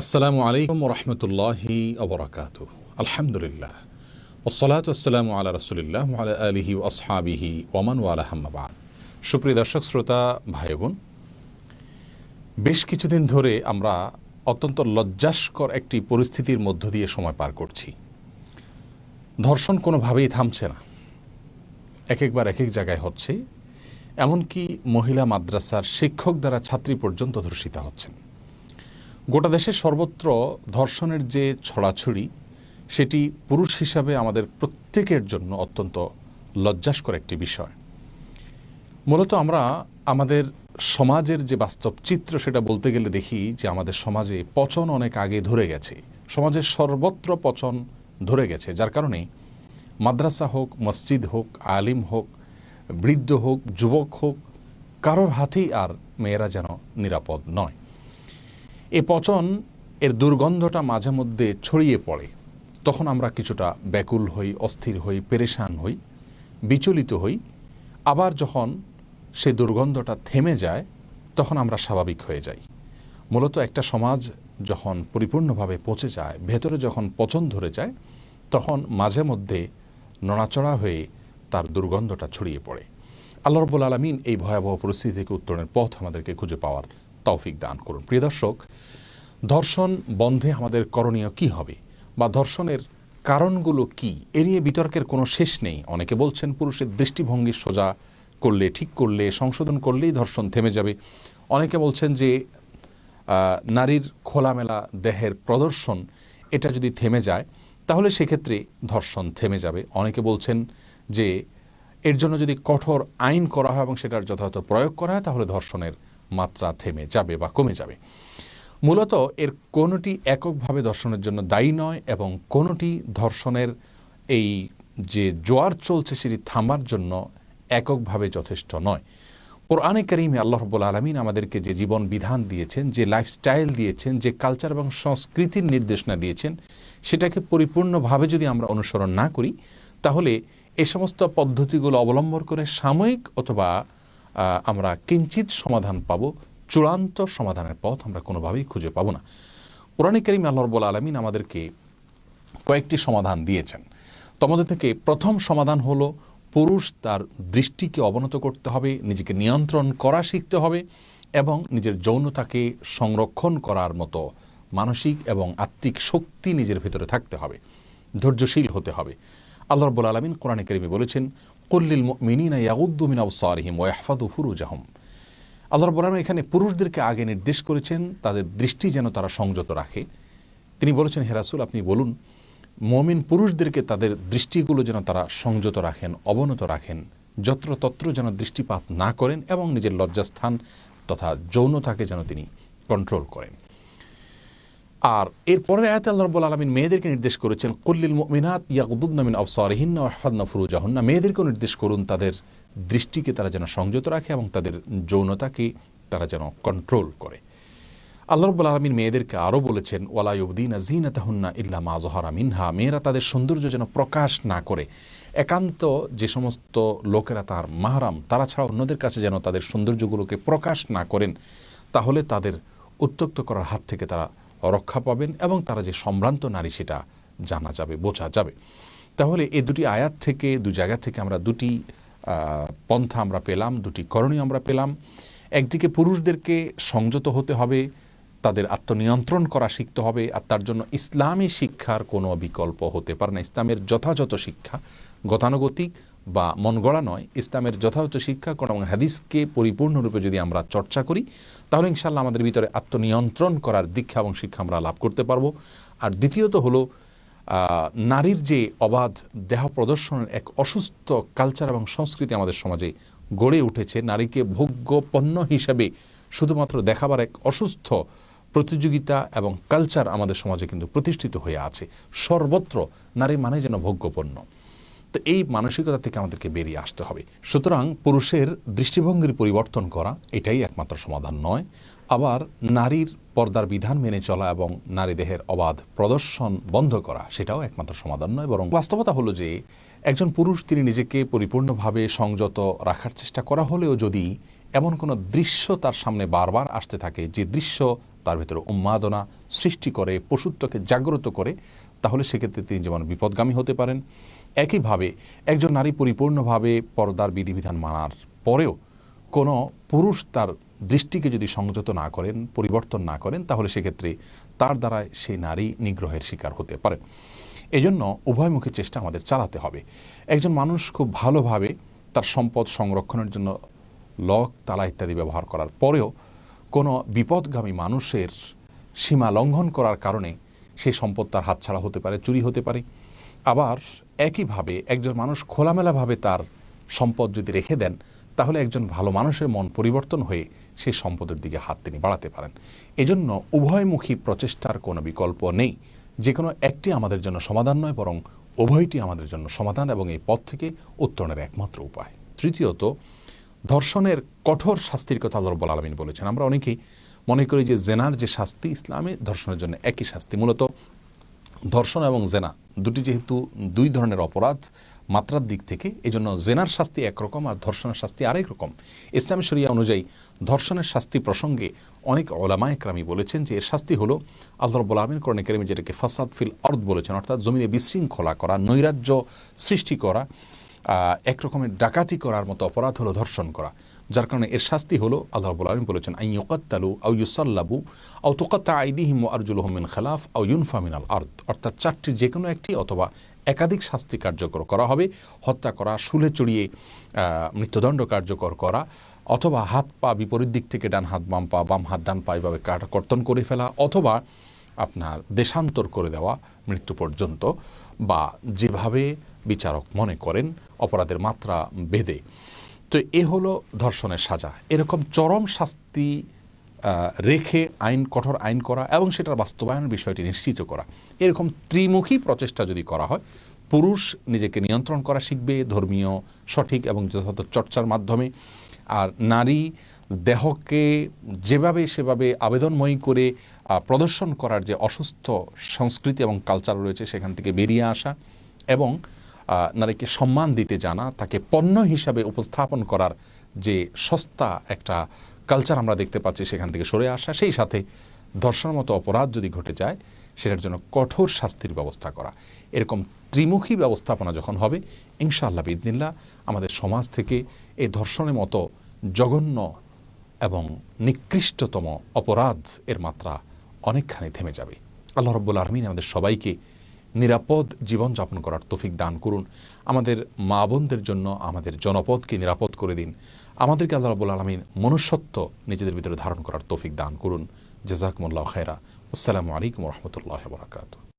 আসসালামু আলাইকুম রহমতুল্লাহি অবরাকাত আলহামদুলিল্লাহ। ওসলাত আসসালাম আলা রসুলিল্লাহ আলা আলিহি আসহাবিহি ওমান ওয়ালাহাম্মাবাদ সুপ্রিয় দর্শক, শ্রোতা ভাই বোন বেশ কিছুদিন ধরে আমরা অত্যন্ত লজ্জাস্কর একটি পরিস্থিতির মধ্য দিয়ে সময় পার করছি। ধর্ষণ কোনোভাবেই থামছে না। এক একবার এক এক জায়গায় হচ্ছে। এমনকি মহিলা মাদ্রাসার শিক্ষক দ্বারা ছাত্রী পর্যন্ত ধর্ষিতা হচ্ছেন। গোটা দেশের সর্বত্র ধর্ষণের যে ছড়াছড়ি, সেটি পুরুষ হিসাবে আমাদের প্রত্যেকের জন্য অত্যন্ত লজ্জাস্কর একটি বিষয়। মূলত আমরা আমাদের সমাজের যে বাস্তব চিত্র, সেটা বলতে গেলে দেখি যে আমাদের সমাজে পচন অনেক আগে ধরে গেছে। সমাজের সর্বত্র পচন ধরে গেছে, যার কারণে মাদ্রাসা হোক, মসজিদ হোক, আলিম হোক, বৃদ্ধ হোক, যুবক হোক, কারোর হাতেই আর মেয়েরা যেন নিরাপদ নয়। এ পচন এর দুর্গন্ধটা মাঝে মধ্যে ছড়িয়ে পড়ে। তখন আমরা কিছুটা ব্যাকুল হই, অস্থির হই, পেরেশান হই, বিচলিত হই। আবার যখন সে দুর্গন্ধটা থেমে যায়, তখন আমরা স্বাভাবিক হয়ে যাই। মূলত একটা সমাজ যখন পরিপূর্ণভাবে পচে যায়, ভেতরে যখন পচন ধরে যায়, তখন মাঝে মধ্যে নড়াচড়া হয়ে তার দুর্গন্ধটা ছড়িয়ে পড়ে। আল্লাহ রব্বুল আলমিন এই ভয়াবহ পরিস্থিতি থেকে উত্তরণের পথ আমাদেরকে খুঁজে পাওয়ার তৌফিক দান করুন। প্রিয় দর্শক, ধর্ষণ বন্ধে আমাদের করণীয় কি হবে? বা ধর্ষণের কারণগুলো কি? এ নিয়ে বিতর্কের কোনো শেষ নেই। অনেকে বলছেন পুরুষের দৃষ্টিভঙ্গি সোজা করলে ঠিক করলে, সংশোধন করলেই ধর্ষণ থেমে যাবে। অনেকে বলছেন যে নারীর খোলামেলা দেহের প্রদর্শন, এটা যদি থেমে যায়, তাহলে সেক্ষেত্রে ধর্ষণ থেমে যাবে। অনেকে বলছেন যে, এর জন্য যদি কঠোর আইন করা হয় এবং সেটার যথাযথ প্রয়োগ করা হয়, তাহলে ধর্ষণের মাত্রা থেমে যাবে বা কমে যাবে। মূলত এর কোনোটি এককভাবে ধর্ষণের জন্য দায়ী নয় এবং কোনোটি ধর্ষণের এই যে জোয়ার চলছে সেটি থামার জন্য এককভাবে যথেষ্ট নয়। কোরআনে করিমে আল্লাহ রব্বুল আলমিন আমাদেরকে যে জীবন বিধান দিয়েছেন, যে লাইফস্টাইল দিয়েছেন, যে কালচার এবং সংস্কৃতির নির্দেশনা দিয়েছেন, সেটাকে পরিপূর্ণভাবে যদি আমরা অনুসরণ না করি, তাহলে এ সমস্ত পদ্ধতিগুলো অবলম্বন করে সাময়িক অথবা আমরা কিঞ্চিত সমাধান পাব, চূড়ান্ত সমাধানের পথ আমরা কোনোভাবেই খুঁজে পাবো না। কোরআনে করিম আল্লাহ রব্বুল আলমিন আমাদেরকে কয়েকটি সমাধান দিয়েছেন। তোমাদের থেকে প্রথম সমাধান হলো, পুরুষ তার দৃষ্টিকে অবনত করতে হবে, নিজেকে নিয়ন্ত্রণ করা শিখতে হবে এবং নিজের যৌনতাকে সংরক্ষণ করার মতো মানসিক এবং আত্মিক শক্তি নিজের ভেতরে থাকতে হবে, ধৈর্যশীল হতে হবে। আল্লাহ রব্বুল আলমিন কোরআনে করিমে বলেছেন কল্লিল মিনিনা ইয়াউদ্দুমিন আউসারিহিম ওয়াহফাদু ফুরুজাহম আল্লাহ আলমিন এখানে পুরুষদেরকে আগে নির্দেশ করেছেন, তাদের দৃষ্টি যেন তারা সংযত রাখে। তিনি বলেছেন হেরাসুল আপনি বলুন, মমিন পুরুষদেরকে তাদের দৃষ্টিগুলো যেন তারা সংযত রাখেন, অবনত রাখেন, যত্রতত্র যেন দৃষ্টিপাত না করেন এবং নিজের লজ্জাস্থান তথা যৌনতাকে যেন তিনি কন্ট্রোল করেন। আর এরপরে আয়াত আল্লাহ রব্বুল আলমিন মেয়েদেরকে নির্দেশ করেছেন কল্লিল মিনাত ইয়াকুদ্দিন আফসারহিন আহফাদনা ফুরুজাহন্না। মেয়েদেরকেও নির্দেশ করুন তাদের দৃষ্টিকে তারা যেন সংযত রাখে এবং তাদের যৌনতাকে তারা যেন কন্ট্রোল করে। আল্লাহ রব্বুল আলমিন মেয়েদেরকে আরও বলেছেন ওয়ালাইউদ্দিন জিনা তাহুন্না ইল্লা মা জহারা মিনহা। মেয়েরা তাদের সৌন্দর্য যেন প্রকাশ না করে। একান্ত যে সমস্ত লোকেরা তার মাহারাম, তারা ছাড়া অন্যদের কাছে যেন তাদের সৌন্দর্যগুলোকে প্রকাশ না করেন, তাহলে তাদের উত্তক্ত করার হাত থেকে তারা রক্ষা পাবেন এবং তারা যে সম্ভ্রান্ত নারী সেটা জানা যাবে, বোঝা যাবে। তাহলে এই দুটি আয়াত থেকে দু জায়গা থেকে আমরা দুটি পন্থা আমরা পেলাম, দুটি করণীয় আমরা পেলাম। একদিকে পুরুষদেরকে সংযত হতে হবে, তাদের আত্মনিয়ন্ত্রণ করা শিখতে হবে, আর তার জন্য ইসলামী শিক্ষার কোনো বিকল্প হতে পারে না। ইসলামের যথাযথ শিক্ষা গতানুগতিক বা মন গড়া নয়, ইসলামের যথাযথ শিক্ষা কোন এবং হাদিসকে পরিপূর্ণরূপে যদি আমরা চর্চা করি, তাহলে ইনশাল্লাহ আমাদের ভিতরে আত্মনিয়ন্ত্রণ করার দীক্ষা এবং শিক্ষা আমরা লাভ করতে পারব। আর দ্বিতীয়ত হলো নারীর যে অবাধ দেহ প্রদর্শনের এক অসুস্থ কালচার এবং সংস্কৃতি আমাদের সমাজে গড়ে উঠেছে, নারীকে ভোগ্য পণ্য হিসাবে শুধুমাত্র দেখাবার এক অসুস্থ প্রতিযোগিতা এবং কালচার আমাদের সমাজে কিন্তু প্রতিষ্ঠিত হয়ে আছে। সর্বত্র নারী মানে যেন ভোগ্যপণ্য। তো এই মানসিকতা থেকে আমাদেরকে বেরিয়ে আসতে হবে। সুতরাং পুরুষের দৃষ্টিভঙ্গির পরিবর্তন করা, এটাই একমাত্র সমাধান নয়। আবার নারীর পর্দার বিধান মেনে চলা এবং নারী দেহের অবাধ প্রদর্শন বন্ধ করা, সেটাও একমাত্র সমাধান নয়, বরং বাস্তবতা হলো যে একজন পুরুষ তিনি নিজেকে পরিপূর্ণভাবে সংযত রাখার চেষ্টা করা হলেও যদি এমন কোনো দৃশ্য তার সামনে বারবার আসতে থাকে, যে দৃশ্য তার ভেতরে উন্মাদনা সৃষ্টি করে, পশুত্বকে জাগ্রত করে, তাহলে সেক্ষেত্রে তিনি যেমন বিপদগামী হতে পারেন একইভাবে একজন নারী পরিপূর্ণভাবে পর্দার বিধিবিধান মানার পরেও কোনো পুরুষ তার দৃষ্টিকে যদি সংযত না করেন, পরিবর্তন না করেন, তাহলে সেক্ষেত্রে তার দ্বারা সেই নারী নিগ্রহের শিকার হতে পারে। এজন্য উভয়মুখী চেষ্টা আমাদের চালাতে হবে। একজন মানুষ খুব ভালোভাবে তার সম্পদ সংরক্ষণের জন্য লক, তালা ইত্যাদি ব্যবহার করার পরেও কোনো বিপদগামী মানুষের সীমা লঙ্ঘন করার কারণে সেই সম্পদ তার হাতছাড়া হতে পারে, চুরি হতে পারে। আবার একইভাবে একজন মানুষ খোলামেলাভাবে তার সম্পদ যদি রেখে দেন, তাহলে একজন ভালো মানুষের মন পরিবর্তন হয়ে সেই সম্পদের দিকে হাত তিনি বাড়াতে পারেন। এজন্য উভয়মুখী প্রচেষ্টার কোনো বিকল্প নেই। যে কোনো একটি আমাদের জন্য সমাধান নয়, বরং উভয়টি আমাদের জন্য সমাধান এবং এই পথ থেকে উত্তরণের একমাত্র উপায়। তৃতীয়ত, ধর্ষণের কঠোর শাস্তির কথা আল্লাহ রব্বুল আলমিন বলেছেন। আমরা অনেকেই মনে করি যে জেনার যে শাস্তি, ইসলামে ধর্ষণের জন্য একই শাস্তি মূলত ধর্ষণ এবং জেনা, দুটি যেহেতু দুই ধরনের অপরাধ, মাত্রার দিক থেকে এই জন্য জেনার শাস্তি একরকম আর ধর্ষণের শাস্তি আরেক রকম। ইসলামী শরিয়া অনুযায়ী ধর্ষণের শাস্তি প্রসঙ্গে অনেক ওলামা একরামি বলেছেন যে এর শাস্তি হলো আল্লাহ রব্বুল আলমিন করণে কেরিমি যেটাকে ফাসাদ ফিল অর্থ বলেছেন, অর্থাৎ জমিনে বিশৃঙ্খলা করা, নৈরাজ্য সৃষ্টি করা এক রকমের ডাকাতি করার মতো অপরাধ হলো ধর্ষণ করা। যার কারণে এর শাস্তি হলো আল্লাহ রব্বুল আলমিন বলেছেন আই ইউকাত্তালু আউ ইউসাল্লাবু আউ তোকাত্তা আইদিহিম আরজুল মিন খালাফ আউ ইউনফা মিনাল আর্দ। অর্থাৎ চারটির যে কোনো একটি অথবা একাধিক শাস্তি কার্যকর করা হবে, হত্যা করা, শুলে চড়িয়ে মৃত্যুদণ্ড কার্যকর করা, অথবা হাত পা বিপরীত দিক থেকে ডান হাত, বাম পা, বাম হাত, ডান পা এভাবে কর্তন করে ফেলা, অথবা আপনার দেশান্তর করে দেওয়া মৃত্যু পর্যন্ত বা যেভাবে বিচারক মনে করেন, অপরাধের মাত্রা বেদে তো এ হলো ধর্ষণের সাজা। এরকম চরম শাস্তি রেখে আইন, কঠোর আইন করা এবং সেটার বাস্তবায়নের বিষয়টি নিশ্চিত করা। এরকম ত্রিমুখী প্রচেষ্টা যদি করা হয়, পুরুষ নিজেকে নিয়ন্ত্রণ করা শিখবে ধর্মীয়, সঠিক এবং যথাযথ চর্চার মাধ্যমে। আর নারী দেহকে যেভাবে সেভাবে আবেদনময়ী করে প্রদর্শন করার যে অসুস্থ সংস্কৃতি এবং কালচার রয়েছে, সেখান থেকে বেরিয়ে আসা এবং নারীকে সম্মান দিতে জানা, তাকে পণ্য হিসাবে উপস্থাপন করার যে সস্তা একটা কালচার আমরা দেখতে পাচ্ছি সেখান থেকে সরে আসা, সেই সাথে ধর্ষণের মতো অপরাধ যদি ঘটে যায়, সেটার জন্য কঠোর শাস্তির ব্যবস্থা করা। এরকম ত্রিমুখী ব্যবস্থাপনা যখন হবে, ইনশাআল্লাহ বিদিনিল্লা আমাদের সমাজ থেকে এই ধর্ষণের মতো জঘন্য এবং নিকৃষ্টতম অপরাধ এর মাত্রা অনেকখানি থেমে যাবে। আল্লাহ রব্বুল আলমিন আমাদের সবাইকে নিরাপদ জীবনযাপন করার তফিক দান করুন। আমাদের মা বোনদের জন্য আমাদের জনপদকে নিরাপদ করে দিন। আমাদেরকে আল্লাহ রাবুল আলমিন মনুষ্যত্ব নিজেদের ভিতরে ধারণ করার তৌফিক দান করুন। জাজাকমুল্লাহ খেরা আসসালামু আলাইকুম রহমতুল্লাহ বরাকাতু